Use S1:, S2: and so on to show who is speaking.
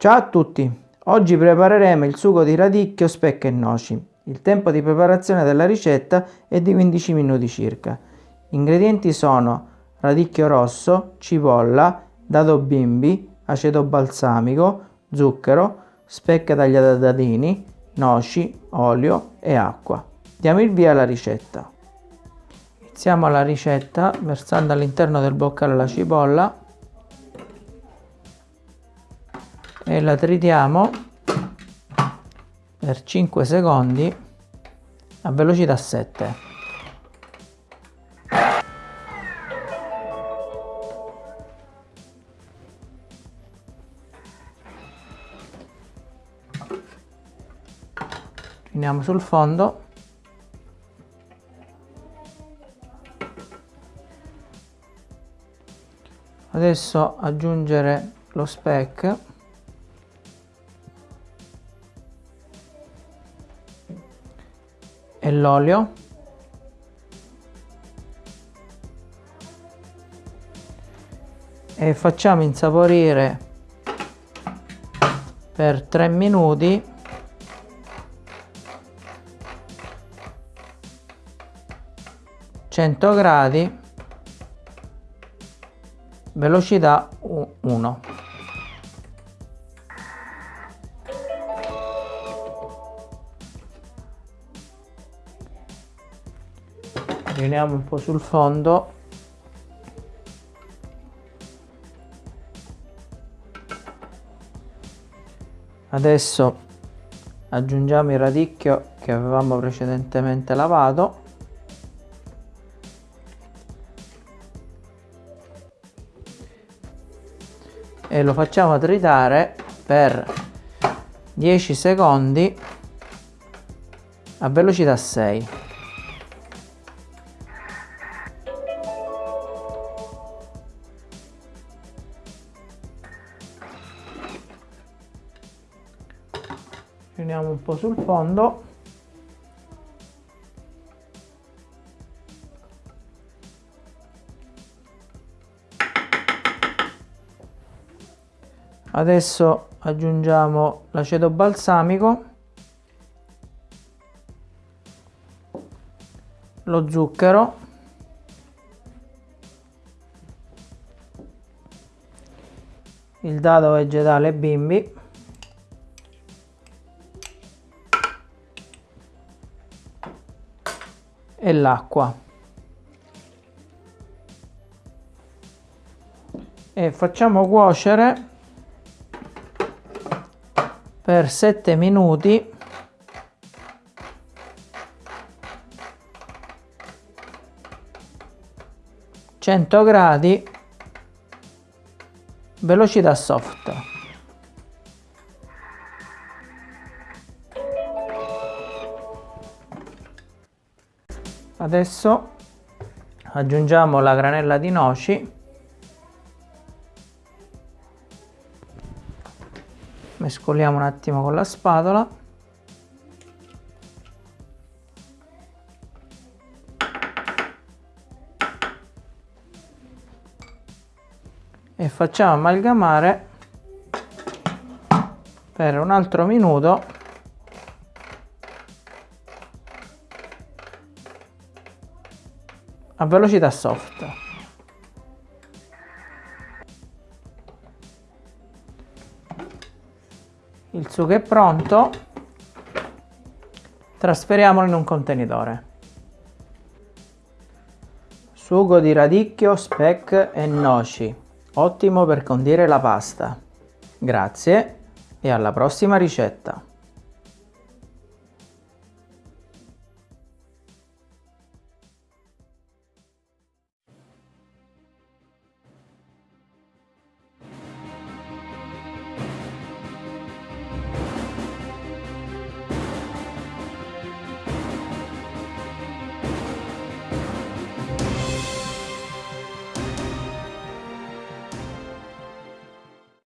S1: Ciao a tutti! Oggi prepareremo il sugo di radicchio, speck e noci. Il tempo di preparazione della ricetta è di 15 minuti circa. Gli ingredienti sono radicchio rosso, cipolla, dado bimbi, aceto balsamico, zucchero, specche tagliate a dadini, noci, olio e acqua. Diamo il via alla ricetta. Iniziamo la ricetta versando all'interno del boccale la cipolla e la tritiamo per 5 secondi a velocità 7. Finiamo sul fondo adesso aggiungere lo speck e l'olio? E facciamo insaporire per 3 minuti gradi velocità 1 riuniamo un po' sul fondo. Adesso aggiungiamo il radicchio che avevamo precedentemente lavato. E lo facciamo tritare per 10 secondi a velocità 6 riuniamo un po' sul fondo. Adesso aggiungiamo l'aceto balsamico lo zucchero il dado vegetale bimbi e l'acqua. E facciamo cuocere per 7 minuti. Gradi. Velocità soft adesso aggiungiamo la granella di noci. Mescoliamo un attimo con la spatola. E facciamo amalgamare per un altro minuto a velocità soft. Il sugo è pronto, trasferiamolo in un contenitore. Sugo di radicchio, speck e noci, ottimo per condire la pasta. Grazie e alla prossima ricetta!